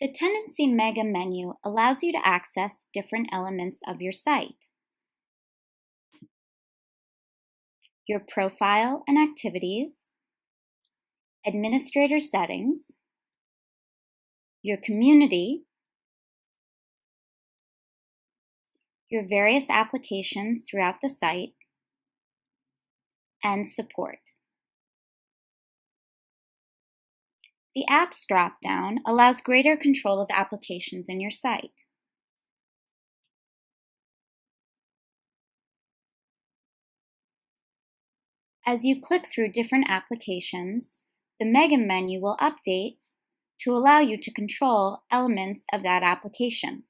The Tenancy Mega menu allows you to access different elements of your site. Your profile and activities, administrator settings, your community, your various applications throughout the site, and support. The Apps dropdown allows greater control of applications in your site. As you click through different applications, the Mega menu will update to allow you to control elements of that application.